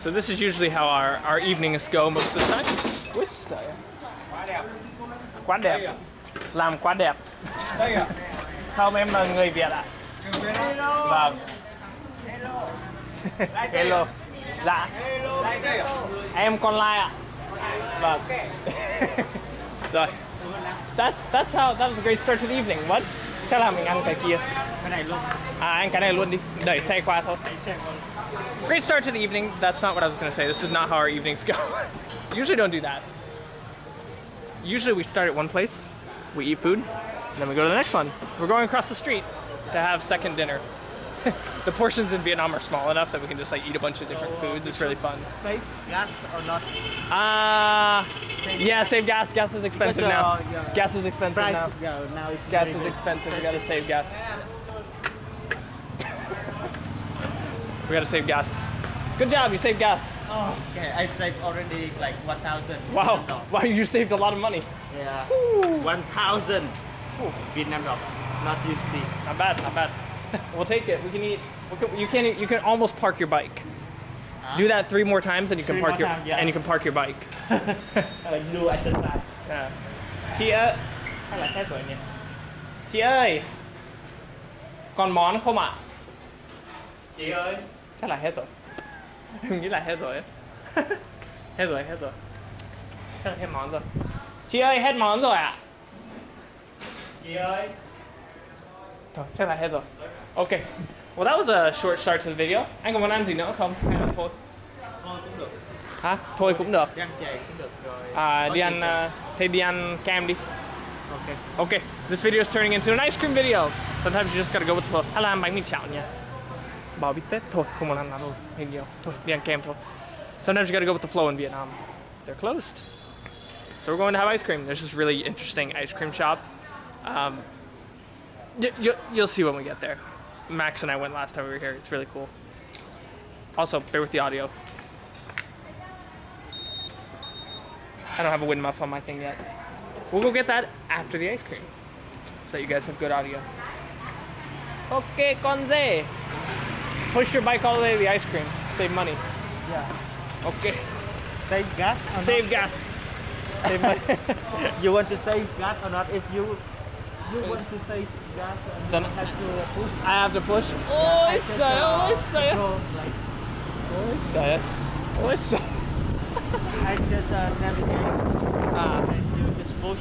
So this is usually how our, our evenings go most of the time. Giời ơi. Quá đẹp. Làm quá đẹp. Không, em là người Việt ạ. Vâng. Hello. Dạ. Em con lai ạ. Vâng. Rồi. That's that's how that was a great start to the evening. What? Chắc là mình ăn cái kia. cái này luôn À ăn cái này luôn đi. Đẩy xe qua thôi. đẩy xe con Great start to the evening. That's not what I was gonna say. This is not how our evenings go. Usually don't do that. Usually we start at one place, we eat food, and then we go to the next one. We're going across the street to have second dinner. the portions in Vietnam are small enough that we can just like eat a bunch of different foods. It's really fun. save gas or not Uh yeah, save gas. Gas is expensive Because, now. uh, yeah. Gas is expensive price now. yeah now it's Gas is expensive. We gotta save gas. We gotta save gas. Good job, you saved gas. oh, okay I saved already like 1000 Wow, Vietnam wow, you saved a lot of money. yeah 1000 Vietnam dong not USD Not bad, not bad. we'll take it. We can eat. We can, you can you can almost park your bike. Do that three more times, and you can Three park your times, yeah. and you can park your bike. do exercise À. Chị ơi, hay là hết rồi nhỉ? Chị ơi, còn món không ạ? chị ơi Chắc là hết rồi. Nghĩ là hết rồi. hết rồi, hết rồi. Chắc là hết món rồi. Chị ơi, hết món rồi ạ? chị ơi Thôi, chắc là hết rồi. Ok. Well, that was a short start to the video. Anh còn muốn ăn gì nữa không? Hay là thôi? thôi cũng được Hả? Thôi cũng được. đi ăn chè cũng được rồi À, Có đi ăn, uh, thế đi ăn cam đi. ok Okay, this video is turning into an ice cream video. Sometimes you just gotta go with the flow. Là ăn bánh mì chảo nha. Bảo bít tết thôi, không ăn đâu, hơi nhiều. Thôi, đi ăn kem thôi. Sometimes you gotta go with the flow in Vietnam. They're closed. So we're going to have ice cream. There's this really interesting ice cream shop. Um, y- y- you'll see when we get there. Max and I went last time we were here. It's really cool. Also, bear with the audio. I don't have a wind muff on my thing yet. We'll go get that after the ice cream. So that you guys have good audio. Okay, Conze. Push your bike all the way to the ice cream. Save money. yeah Okay. save gas Save gas. Save money. you want to save gas or not if you you want to save gas and Then- you have to push I have to push. Oh, trời uh, ơi, trời ơi. control, like Ôi trời ơi. Ôi I just uh, navigate Ah, and you just push.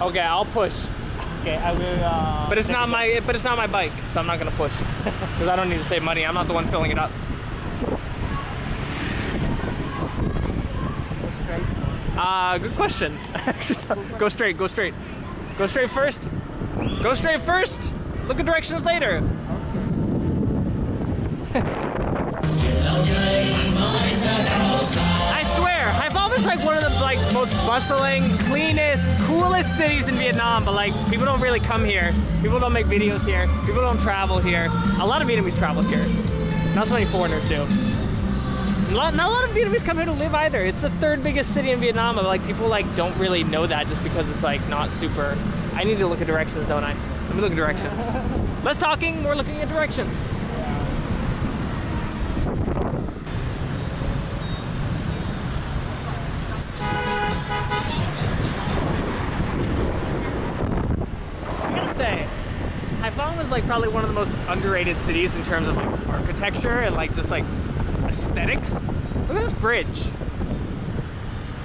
Okay, I'll push. Okay, I will. Uh, But it's not it. my but it's not my bike, so I'm not gonna push. Because I don't need to save money. I'm not the one filling it up. Uh, good question. Go straight, go straight. Go straight first. Go straight first. Look at directions later. I swear, Haiphong is like one of the like most bustling, cleanest, coolest cities in Vietnam. But like, people don't really come here. People don't make videos here. People don't travel here. A lot of Vietnamese travel here. Not so many foreigners do. Not, not a lot of Vietnamese come here to live either. It's the third biggest city in Vietnam, but like people like don't really know that just because it's like not super. I need to look at directions, don't I? Let me look at directions. Less talking, more looking at directions. I gotta say, Haiphong is like probably one of the most underrated cities in terms of like architecture and like just like aesthetics. Look at this bridge.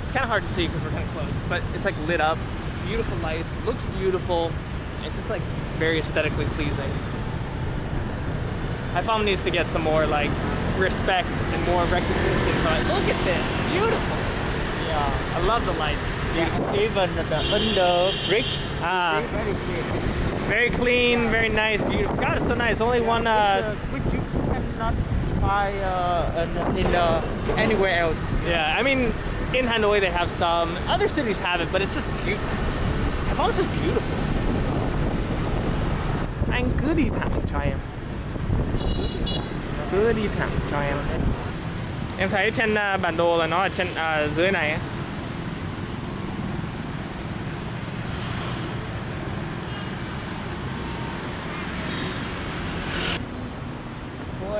It's kind of hard to see because we're kind of close, but it's like lit up, beautiful lights, looks beautiful. It's just like very aesthetically pleasing. Haiphong needs to get some more like respect and more recognition. But look at this, beautiful. Yeah. I love the lights. yeah. Even the under bridge, Ah, very clean. very nice, beautiful. God, it's so nice. Only one. Uh, which you cannot buy uh, in, in uh, anywhere else. Yeah, I mean, in Hanoi they have some. Other cities have it, but it's just beautiful. Haiphong's just beautiful. Anh cứ đi thẳng cho em. Cứ đi thẳng cho em. Em thấy trên bản đồ là nó ở trên dưới này.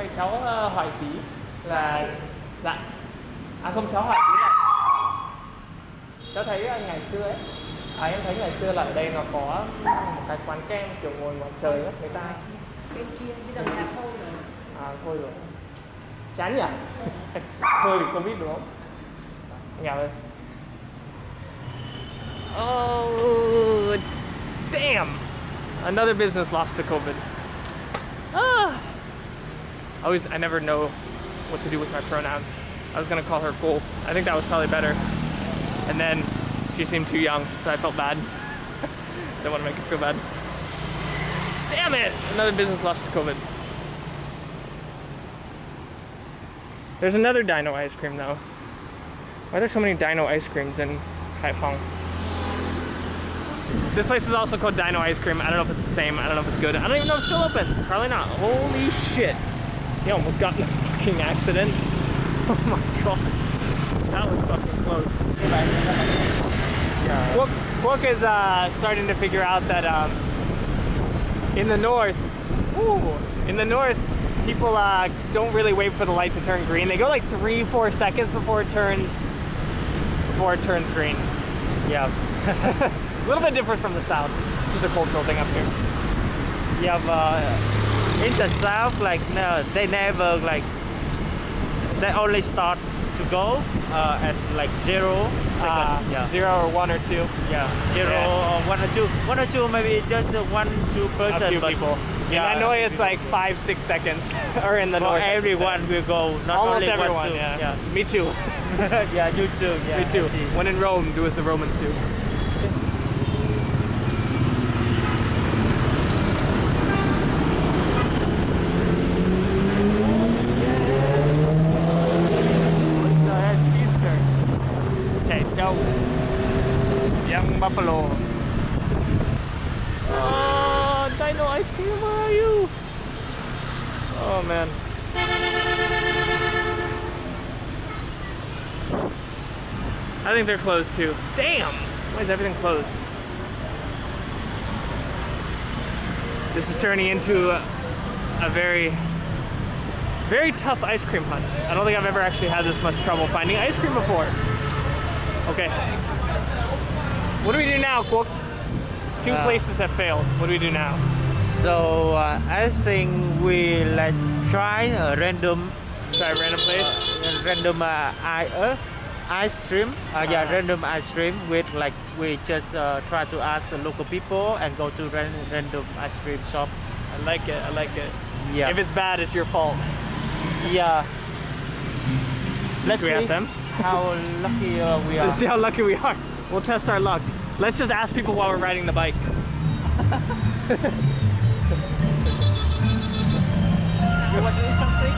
Ôi, cháu ờ, hỏi tí là Dạ. À không cháu hỏi tí là cháu thấy ờ, ngày xưa ấy à em thấy ngày xưa là ở đây nó có một cái quán kem kiểu ngồi ngoài trời ấy người ta. bên kia bây giờ người ta thôi rồi. À thôi rồi. Chán nhỉ? Thôi vì covid đúng không? Nhà ơi. Oh damn. Another business lost to covid. I always I never know what to do with my pronouns I was gonna call her Cole I think that was probably better and then she seemed too young so I felt bad don't want to make her feel bad damn it another business lost to COVID There's another dino ice cream though. Why are there so many dino ice creams in Haiphong? This place is also called Dino Ice Cream. I don't know if it's the same. I don't know if it's good. I don't even know if it's still open. Probably not. Holy shit. He almost got in a fucking accident. Oh my god. That was fucking close. Yeah. Is uh, starting to figure out that um, in the north, ooh, in the north, people uh, don't really wait for the light to turn green. They go like three, four seconds before it turns before it turns green. Yeah. A little bit different from the south. Just a cultural thing up here. Yeah, but in the south, like no, they never like. They only start to go uh, at like zero second. Uh, yeah. Zero or one or two. Yeah, zero Yeah. or one or two. One or two, maybe just one, two person. A few but people. Yeah, in Hanoi, it's like five, six seconds. or in the For north. I should say. everyone will go. Not Almost only everyone, one, two. yeah. Me too. Yeah. yeah, you too. Yeah, Me too. When in Rome, do as the Romans do. Chạy trâu Young Buffalo Oh, Dino Ice Cream, where are you? Oh man I think they're closed too. Damn! Why is everything closed? This is turning into a, a very, very tough ice cream hunt. I don't think I've ever actually had this much trouble finding ice cream before. Okay. What do we do now, Kwok? Two Uh, places have failed. What do we do now? So uh, I think we like try a random, Try a random place? uh, random uh, I, uh, ice cream. Uh, yeah, Uh-huh. random ice cream with like we just uh, try to ask the local people and go to ran- random ice cream shop. I like it. I like it. Yeah. If it's bad, it's your fault. yeah. Let's we see ask them? how lucky uh, we are. Let's see how lucky we are. We'll test our luck. Let's just ask people while we're riding the bike. You want to eat something?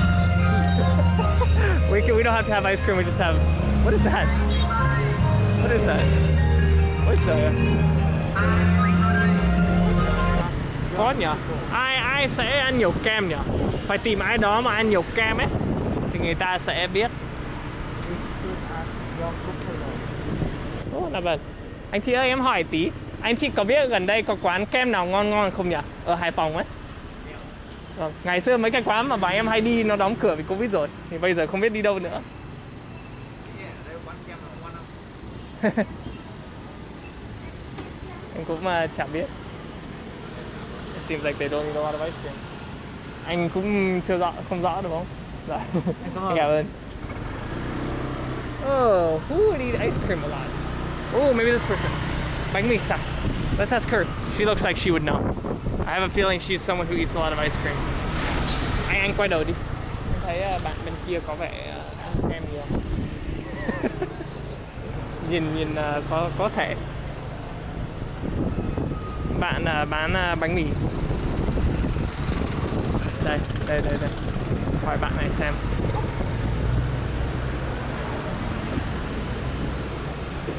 We can, we don't have to have ice cream. We just have. What is that? What is that? What's that? Khó nhỉ? Ai ai sẽ ăn nhiều kem nhỉ? Phải tìm ai đó mà ăn nhiều kem ấy thì người ta sẽ biết. Ủa là vâng. Anh chị ơi em hỏi tí, anh chị có biết gần đây có quán kem nào ngon ngon không nhỉ? Ở Hải Phòng ấy. Vâng. Ngày xưa mấy cái quán mà bà em hay đi nó đóng cửa vì Covid rồi Thì bây giờ không biết đi đâu nữa Em cũng uh, chả biết. It seems like they don't eat a lot of ice cream Anh cũng chưa rõ, không rõ đúng không? Dạ. Anh cảm ơn. Oh, who would eat ice cream a lot? Oh, maybe this person. Bánh mì sạch Let's ask her. She looks like she would know. I have a feeling she's someone who eats a lot of ice cream. Anh anh quay đầu đi. Em thấy bạn bên kia có vẻ ăn kem nhiều Nhìn nhìn ờ, có có thể. Bạn ờ, bán ờ, bánh mì. Đây, đây, đây, đây. Hỏi bạn này xem.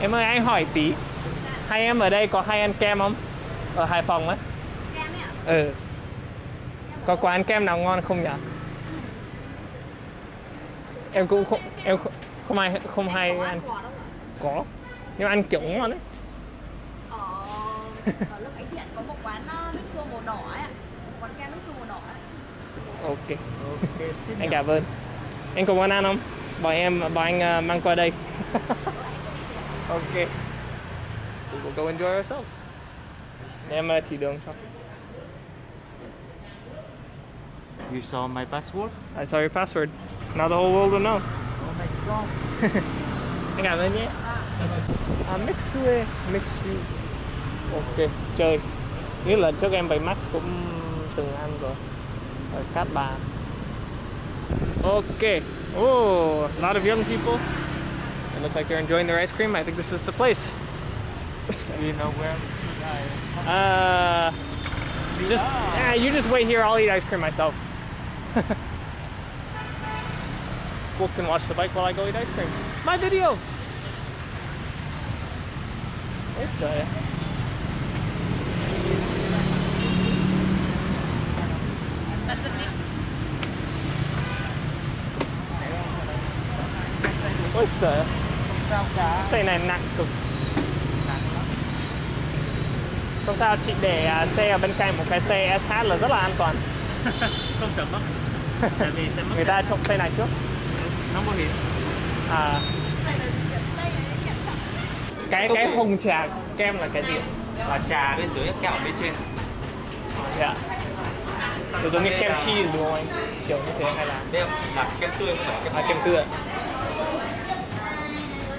Em ơi anh hỏi tí. Hai em ở đây có hay ăn kem không? Ở Hải Phòng ấy kem ấy ạ. Ừ. Có quán kem nào ngon không nhỉ? Em cũng không em không, không hay không hay ăn ăn có nhưng ăn kiểu ngon đấy ở ở lớp Khánh Thiện có một quán uh, nước xua màu đỏ ấy ạ một quán kem nước xua màu đỏ ấy ok Ok. tiếp anh cảm ơn anh có muốn ăn không Bọn em, bọn anh ờ, mang qua đây. ok. We will go enjoy ourselves. Để em ờ, chỉ đường cho. You saw my passport? I saw your password. Now the whole world will know. Oh my god. Anh cảm ơn nhé. À, Mixue, Mixue. Ok, chơi. Như là trước em bay Max cũng từng ăn rồi. Ở Cát Bà. Ok. Oh, a lot of young people. They look like they're enjoying their ice cream. I think this is the place. Do you know where? Uh, just, ah, you just wait here. I'll eat ice cream myself. Wolf can watch the bike while I go eat ice cream. It's my video. Dựng đi. ôi cả? xe này nặng cực không sao chị để à, xe ở bên cạnh một cái xe SH là rất là an toàn Không sợ mất. Tại vì sẽ mất người ta trộm xe này trước nóng bảo hiểm. à cái cái hồng trà kem là cái gì? Là trà bên dưới kẹo bên trên. Dạ. Kiểu giống như kem cheese đúng không anh? Kiểu như thế hay là đây là kem tươi không phải kem à, kem tươi ạ.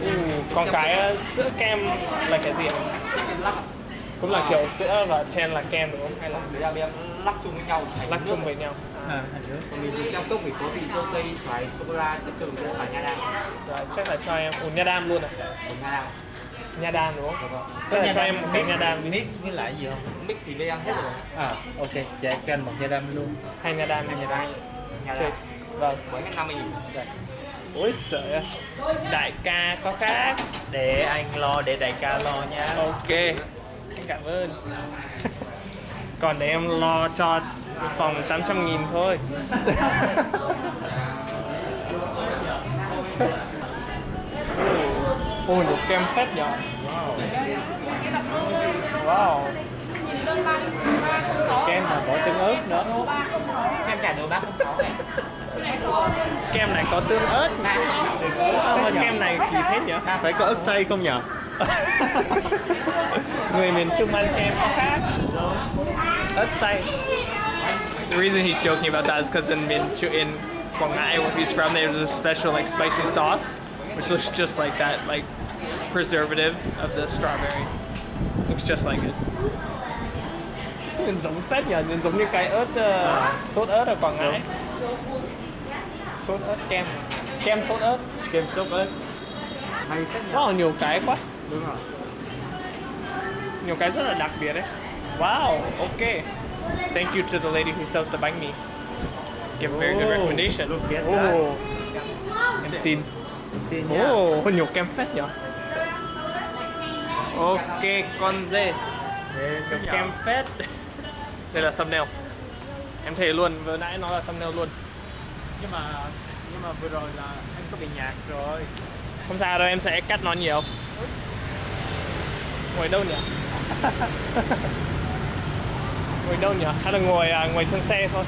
Ừ, còn cái uh, sữa kem là cái gì ạ? Cũng là kiểu sữa và chen là kem đúng không? Hay là người ta đem lắc chung với nhau lắc chung với nhau. À, còn mình dùng kem cốc thì có vị dâu tây xoài sô cô la chất trùng và nha đam. Rồi chắc là cho em ủa nha đam luôn à của nha đam nha đam đúng không? Đúng rồi. Tức là cho em một cái nha đam đi. mix với lại gì không? mix thì bên em hết rồi. À, ok. Dạ cho anh một nha đam luôn. hay nha đam nha đam nha đam vâng. Với hết 50 nghìn. Ôi sợ đại ca có khác. Để anh lo, để đại ca lo nha. ok. Anh cảm ơn. Còn để em lo cho phòng 800 nghìn thôi ôi được kem phết nhở? Wow. Kem mà bỏ tương ớt nữa. kem trà đồ bác không có này. Kem này có tương ớt. Mà kem này kỳ thế nhở? Phải có ớt xay không nhở? người miền Trung ăn kem có khác. Ớt xay. The reason he's joking about that is because in Miền Trung, in Quảng Ngãi, where he's from, there's a special like spicy sauce, which looks just like that, like preservative of the strawberry. Looks just like it. Nhìn giống phết nhờ, nhìn giống như cái ớt, sốt ớt ở Quảng Ngãi. Sốt ớt kem, kem sốt ớt. Kem sốt ớt. hay phết nhỉ Wow, nhiều cái quá. đúng rồi nhiều cái rất là đặc biệt đấy. Wow, okay. Thank you to the lady who sells the bánh mì. Give a very good Oh, recommendation. look at that. Oh, em xin. Xin nha. Oh, nhiều kem phết nhỉ? Ok, con dê. Cái Kem phết. Đây là thumbnail. Em thề luôn, vừa nãy nó là thumbnail luôn. nhưng mà nhưng mà vừa rồi là anh có bị nhạt rồi. Không sao đâu, em sẽ cắt nó nhiều. Ngồi đâu nhỉ? ngồi đâu nhỉ? Hay là ngồi à, ngồi trên xe thôi?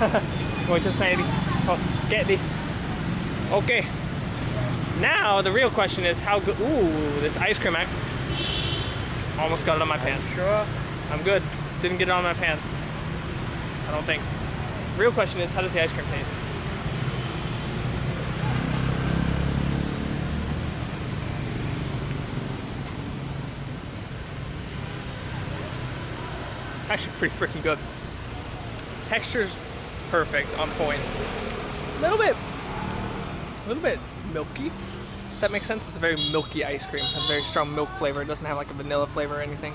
ngồi trên xe đi. Thôi, kệ đi. Okay. Now the real question is how good. Ooh, this ice cream. I almost got it on my pants. Sure. I'm good. Didn't get it on my pants. I don't think. Real question is how does the ice cream taste? Actually, pretty freaking good. Texture's perfect, on point. A little bit, little bit milky. That makes sense. It's a very milky ice cream. Has a very strong milk flavor. It doesn't have like a vanilla flavor or anything.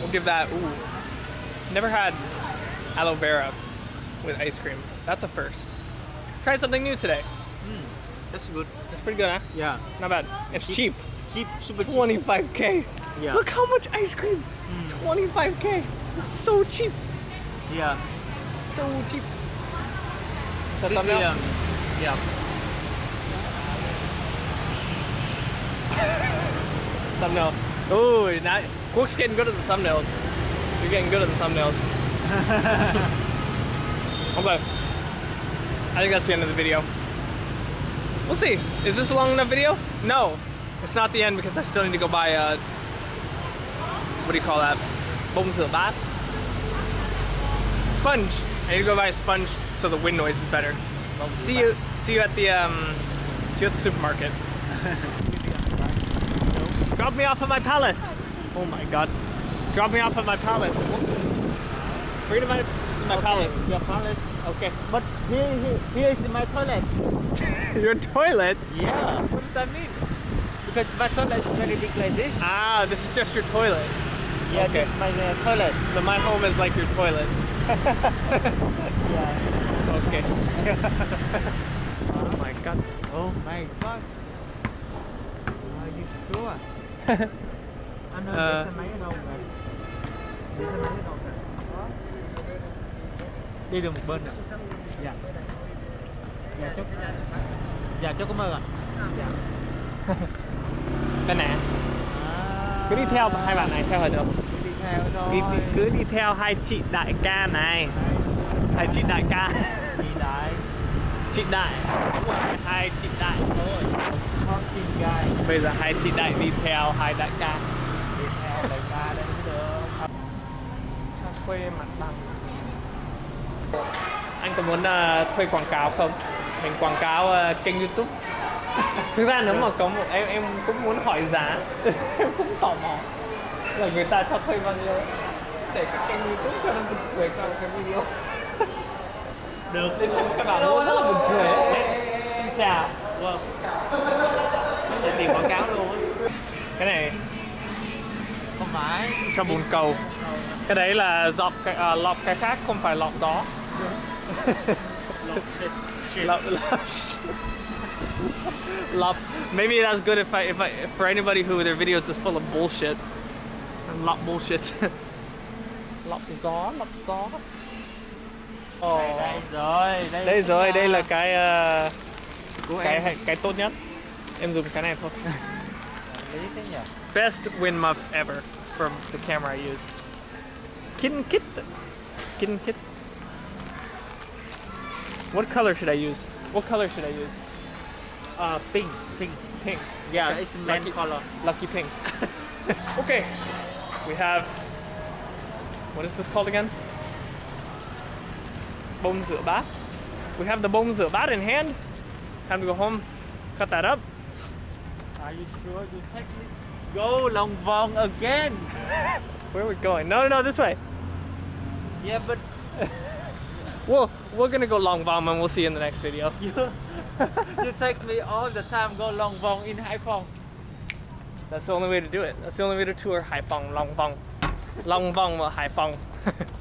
We'll give that. Ooh, never had aloe vera with ice cream. That's a first. Try something new today. Hmm, that's good That's pretty good, huh? Yeah. Not bad. It's cheap. Keep super cheap. 25k. Yeah. Look how much ice cream. Hmm. 25k. It's so cheap. Yeah. So cheap. Is that This thumbnail? um, yeah. thumbnail. Ooh, now Quark's getting good at the thumbnails. You're getting good at the thumbnails. Okay. I think that's the end of the video. We'll see. Is this a long enough video? No. It's not the end because I still need to go buy a... what do you call that? Bông rửa bát? Sponge. I need to go buy a sponge so the wind noise is better. Well, See you see you at the um see you at the supermarket. Drop me off at my palace. Oh my god. Drop me off at my palace. Bring to my, to my palace. Your palace. Okay. But here, here, here is my toilet. Your toilet? Yeah. What does that mean? Because my toilet is very big like this. Ah, this is just your toilet. Yeah, Okay. this is my uh, toilet. So my home is like your toilet. Yeah. Okay. oh my god. Oh my god. Are you sure? Anh ơi, uh, để xe máy ở đâu vậy? Để xe máy ở đâu vậy? Đi được một bên nè. Dạ. Dạ chúc. Dạ chúc cảm ơn ạ. Dạ. Cái nè. À, Cứ đi theo hai bạn này theo là được đi. Đi, cứ đi theo hai chị đại ca này. Hai chị đại ca. Đi đại. Chị đại. Đúng rồi, hai chị đại thôi. Bây giờ hai chị đại đi theo hai đại ca. Đi theo đại ca mới được. Cho thuê mặt bằng. Anh có muốn ờ, thuê quảng cáo không? Mình quảng cáo ờ, kênh YouTube. Thực ra nếu mà có một em em cũng muốn hỏi giá. em cũng tò mò là người ta cho thuê bao nhiêu để cái kênh YouTube cho nó buồn cười qua một cái video. Được. Lên trên các bạn nó rất là buồn cười ấy. Xin chào. Wow. Để tiền quảng cáo luôn. Cái này Không phải. cho bồn cầu. Cái đấy là dọc cái à, lọc cái khác không phải lọc gió. Love, love. Maybe that's good if I, if I, for anybody who their videos is full of bullshit. A lot bullshit. lọc gió, lọc gió. Ồ, Đây rồi. Đây, đây rồi, đây là cái ờ, của cái em. cái tốt nhất. Em dùng cái này thôi. Lý thế nhỉ? Best wind muff ever from the camera I use. Kitten kit. Kitten kit. What color should I use? What color should I use? Uh, pink. Pink. Pink. Yeah, it's man lucky, color. lucky pink. okay, we have. What is this called again? Rửa. We have the bát in hand. Time to go home, cut that up. Are you sure you take me? Go Long Vong again. Where are we going? No, no, no, this way. Yeah, but Well, we're gonna go Long Vong and we'll see you in the next video. you you take me all the time go Long Vong in Hải Phòng. That's the only way to do it. That's the only way to tour Haiphong. Long Vong, Haiphong.